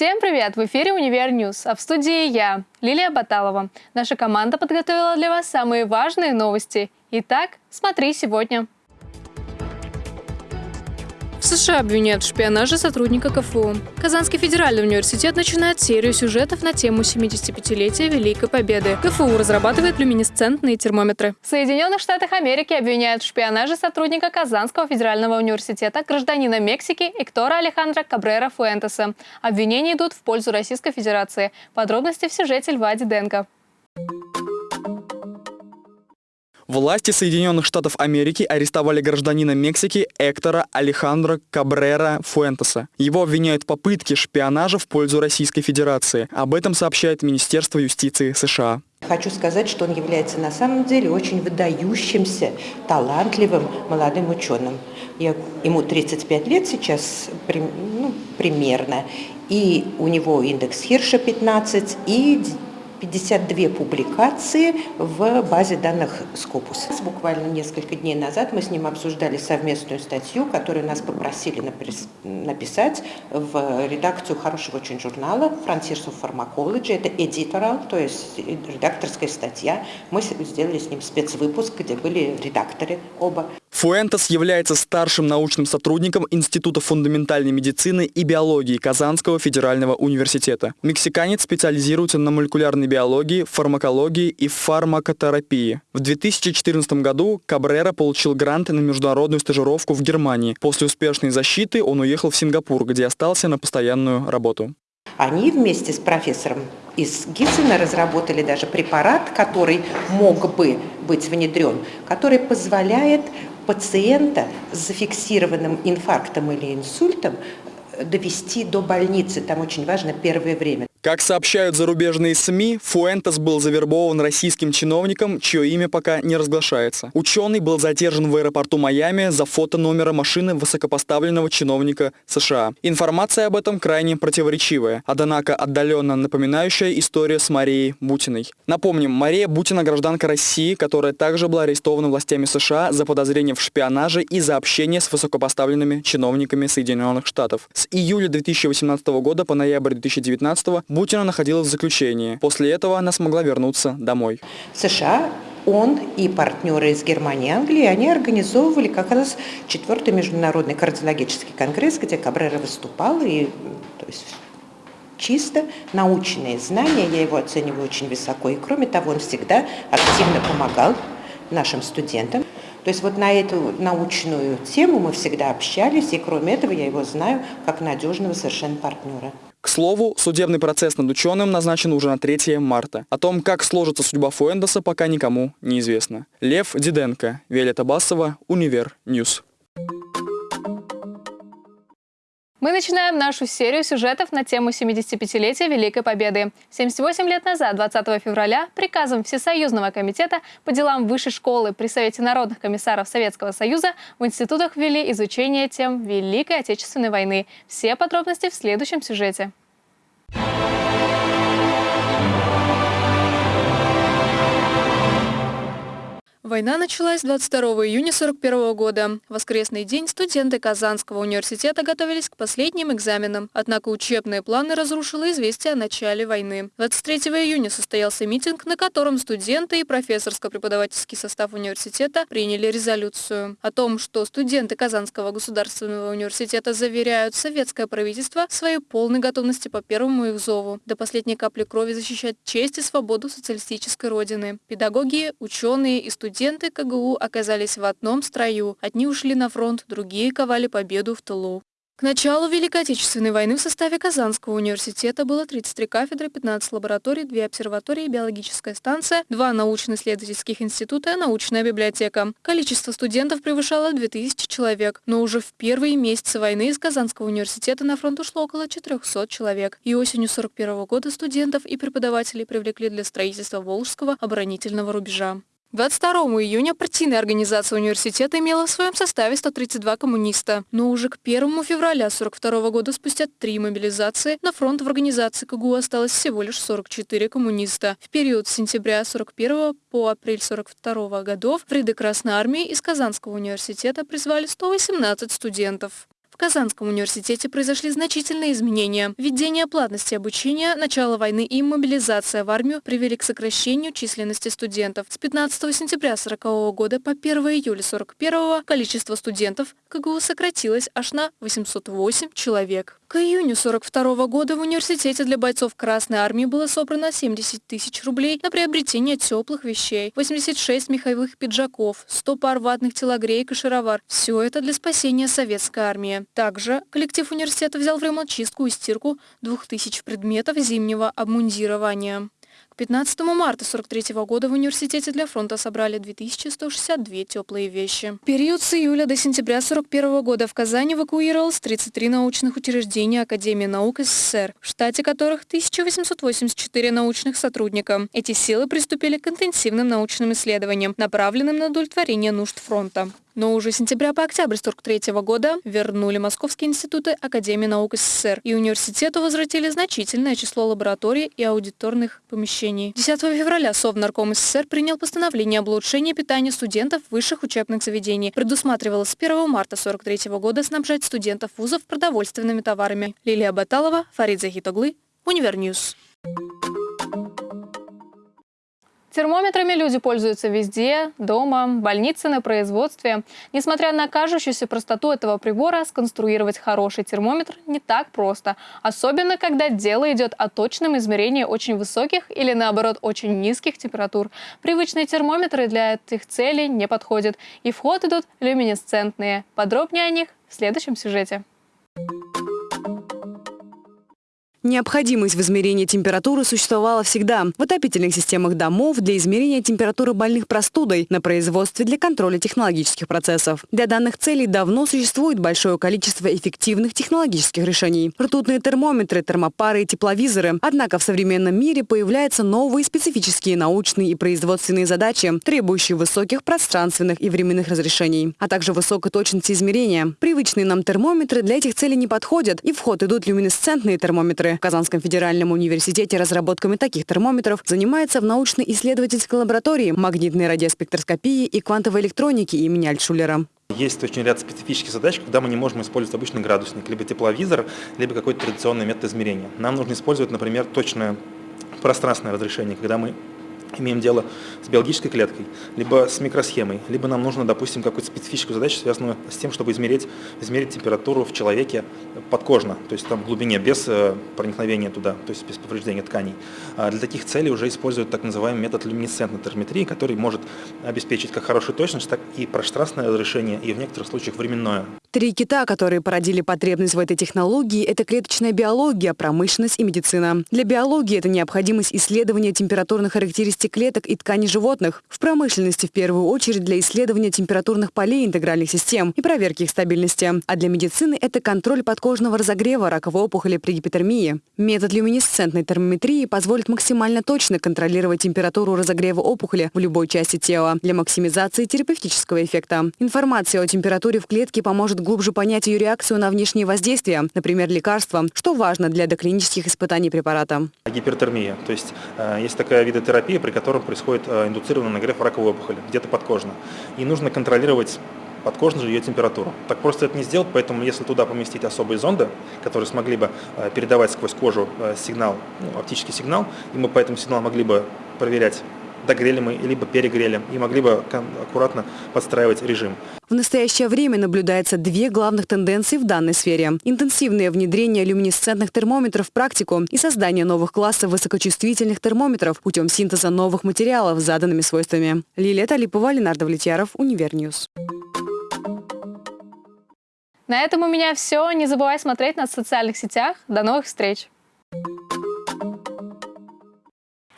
Всем привет! В эфире «Универ News», а в студии я, Лилия Баталова. Наша команда подготовила для вас самые важные новости. Итак, смотрите сегодня. США обвиняют в шпионаже сотрудника КФУ. Казанский федеральный университет начинает серию сюжетов на тему 75-летия Великой Победы. КФУ разрабатывает люминесцентные термометры. В Соединенных Штатах Америки обвиняют в шпионаже сотрудника Казанского федерального университета, гражданина Мексики Эктора Алехандро Кабрера Фуэнтеса. Обвинения идут в пользу Российской Федерации. Подробности в сюжете Льва Диденко. Власти Соединенных Штатов Америки арестовали гражданина Мексики Эктора Алехандро Кабрера Фуэнтеса. Его обвиняют в попытке шпионажа в пользу Российской Федерации. Об этом сообщает Министерство юстиции США. Хочу сказать, что он является на самом деле очень выдающимся, талантливым молодым ученым. Я, ему 35 лет сейчас ну, примерно, и у него индекс Хирша 15, и 52 публикации в базе данных Scopus. Буквально несколько дней назад мы с ним обсуждали совместную статью, которую нас попросили написать в редакцию хорошего очень журнала Frontiers of Pharmacology. Это editorial, то есть редакторская статья. Мы сделали с ним спецвыпуск, где были редакторы оба. Фуэнтес является старшим научным сотрудником Института фундаментальной медицины и биологии Казанского федерального университета. Мексиканец специализируется на молекулярной биологии, фармакологии и фармакотерапии. В 2014 году Кабрера получил грант на международную стажировку в Германии. После успешной защиты он уехал в Сингапур, где остался на постоянную работу. Они вместе с профессором из Гиссена разработали даже препарат, который мог бы быть внедрен, который позволяет пациента с зафиксированным инфарктом или инсультом довести до больницы. Там очень важно первое время. Как сообщают зарубежные СМИ, Фуэнтес был завербован российским чиновником, чье имя пока не разглашается. Ученый был задержан в аэропорту Майами за фото номера машины высокопоставленного чиновника США. Информация об этом крайне противоречивая, однако отдаленно напоминающая историю с Марией Бутиной. Напомним, Мария Бутина – гражданка России, которая также была арестована властями США за подозрение в шпионаже и за общение с высокопоставленными чиновниками Соединенных Штатов. С июля 2018 года по ноябрь 2019 Бутина находилась в заключении. После этого она смогла вернуться домой. В США он и партнеры из Германии и Англии, они организовывали как раз четвертый международный кардиологический конгресс, где Кабрера выступал, и то есть, чисто научные знания, я его оцениваю очень высоко, и кроме того, он всегда активно помогал нашим студентам. То есть вот на эту научную тему мы всегда общались, и кроме этого я его знаю как надежного совершенно партнера. К слову, судебный процесс над ученым назначен уже на 3 марта. О том, как сложится судьба Фуэнтеса, пока никому не известно. Лев Диденко, Виолетта Басова, Универ News. Мы начинаем нашу серию сюжетов на тему 75-летия Великой Победы. 78 лет назад, 20 февраля, приказом Всесоюзного комитета по делам высшей школы при Совете народных комиссаров Советского Союза в институтах ввели изучение тем Великой Отечественной войны. Все подробности в следующем сюжете. Война началась 22 июня 1941 года. В воскресный день студенты Казанского университета готовились к последним экзаменам. Однако учебные планы разрушило известие о начале войны. 23 июня состоялся митинг, на котором студенты и профессорско-преподавательский состав университета приняли резолюцию. О том, что студенты Казанского государственного университета заверяют советское правительство в своей полной готовности по первому их зову до последней капли крови защищать честь и свободу социалистической родины. Педагоги, ученые и студенты Студенты КГУ оказались в одном строю. Одни ушли на фронт, другие ковали победу в тылу. К началу Великой Отечественной войны в составе Казанского университета было 33 кафедры, 15 лабораторий, 2 обсерватории, биологическая станция, 2 научно-исследовательских института, научная библиотека. Количество студентов превышало 2000 человек, но уже в первые месяцы войны из Казанского университета на фронт ушло около 400 человек. И осенью 41 года студентов и преподавателей привлекли для строительства Волжского оборонительного рубежа. 22 июня партийная организация университета имела в своем составе 132 коммуниста. Но уже к 1 февраля 1942 года, спустя три мобилизации, на фронт в организации КГУ осталось всего лишь 44 коммуниста. В период с сентября 41 по апрель 42 годов в ряды Красной Армии из Казанского университета призвали 118 студентов. В Казанском университете произошли значительные изменения. Введение платности обучения, начало войны и мобилизация в армию привели к сокращению численности студентов. С 15 сентября 1940 года по 1 июля 1941 количество студентов КГУ сократилось аж на 808 человек. К июню 1942 года в университете для бойцов Красной Армии было собрано 70 тысяч рублей на приобретение теплых вещей, 86 меховых пиджаков, 100 пар ватных телогреек и шаровар. Все это для спасения советской армии. Также коллектив университета взял в ремонт чистку и стирку 2000 предметов зимнего обмундирования. К 15 марта 1943 года в университете для фронта собрали 2162 теплые вещи. В период с июля до сентября 1941 года в Казани эвакуировалось 33 научных учреждения Академии наук СССР, в штате которых 1884 научных сотрудника. Эти силы приступили к интенсивным научным исследованиям, направленным на удовлетворение нужд фронта. Но уже с сентября по октябрь 1943 года вернули Московские институты Академии наук СССР, и университету возвратили значительное число лабораторий и аудиторных помещений. 10 февраля Совнарком СССР принял постановление об улучшении питания студентов высших учебных заведений. Предусматривалось с 1 марта 1943 года снабжать студентов вузов продовольственными товарами. Лилия Баталова, Фарид Захит оглы, Универ News. Термометрами люди пользуются везде, дома, больнице, на производстве. Несмотря на кажущуюся простоту этого прибора, сконструировать хороший термометр не так просто. Особенно, когда дело идет о точном измерении очень высоких или, наоборот, очень низких температур. Привычные термометры для этих целей не подходят. И в ход идут люминесцентные. Подробнее о них в следующем сюжете. Необходимость в измерении температуры существовала всегда. В отопительных системах домов для измерения температуры больных простудой, на производстве для контроля технологических процессов. Для данных целей давно существует большое количество эффективных технологических решений. Ртутные термометры, термопары и тепловизоры. Однако в современном мире появляются новые специфические научные и производственные задачи, требующие высоких пространственных и временных разрешений, а также высокой точности измерения. Привычные нам термометры для этих целей не подходят, и в ход идут люминесцентные термометры, в Казанском федеральном университете разработками таких термометров занимается в научно-исследовательской лаборатории магнитной радиоспектроскопии и квантовой электроники имени Альтшулера. Есть очень ряд специфических задач, когда мы не можем использовать обычный градусник, либо тепловизор, либо какой-то традиционный метод измерения. Нам нужно использовать, например, точное пространственное разрешение, когда мы имеем дело с биологической клеткой, либо с микросхемой, либо нам нужно, допустим, какую-то специфическую задачу, связанную с тем, чтобы измерить, измерить температуру в человеке подкожно, то есть там в глубине, без э, проникновения туда, то есть без повреждения тканей. А для таких целей уже используют так называемый метод люминесцентной терметрии, который может обеспечить как хорошую точность, так и пространственное разрешение, и в некоторых случаях временное. Три кита, которые породили потребность в этой технологии, это клеточная биология, промышленность и медицина. Для биологии это необходимость исследования температурных характеристик клеток и тканей животных. В промышленности в первую очередь для исследования температурных полей интегральных систем и проверки их стабильности. А для медицины это контроль подкожного разогрева раковой опухоли при гипотермии. Метод люминесцентной термометрии позволит максимально точно контролировать температуру разогрева опухоли в любой части тела для максимизации терапевтического эффекта. Информация о температуре в клетке поможет глубже понять ее реакцию на внешние воздействия, например, лекарства, что важно для доклинических испытаний препарата. Гипертермия. То есть э, есть такой вид терапии, при котором происходит э, индуцированный нагрев раковой опухоли, где-то подкожно. И нужно контролировать подкожно же ее температуру. Так просто это не сделать, поэтому если туда поместить особые зонды, которые смогли бы э, передавать сквозь кожу сигнал, ну, оптический сигнал, и мы по этому сигналу могли бы проверять догрели мы, либо перегрели, и могли бы аккуратно подстраивать режим. В настоящее время наблюдается две главных тенденции в данной сфере. Интенсивное внедрение люминесцентных термометров в практику и создание новых классов высокочувствительных термометров путем синтеза новых материалов с заданными свойствами. Лилия Талипова, Ленар Довлетьяров, Универ News. На этом у меня все. Не забывай смотреть нас в социальных сетях. До новых встреч!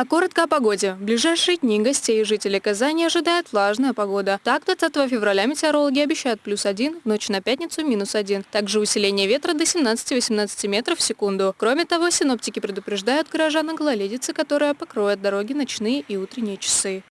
А коротко о погоде. В ближайшие дни гостей и жителей Казани ожидает влажная погода. Так, 20 февраля метеорологи обещают плюс 1, в ночь на пятницу минус 1. Также усиление ветра до 17-18 метров в секунду. Кроме того, синоптики предупреждают горожан о гололедице, которая покроет дороги ночные и утренние часы.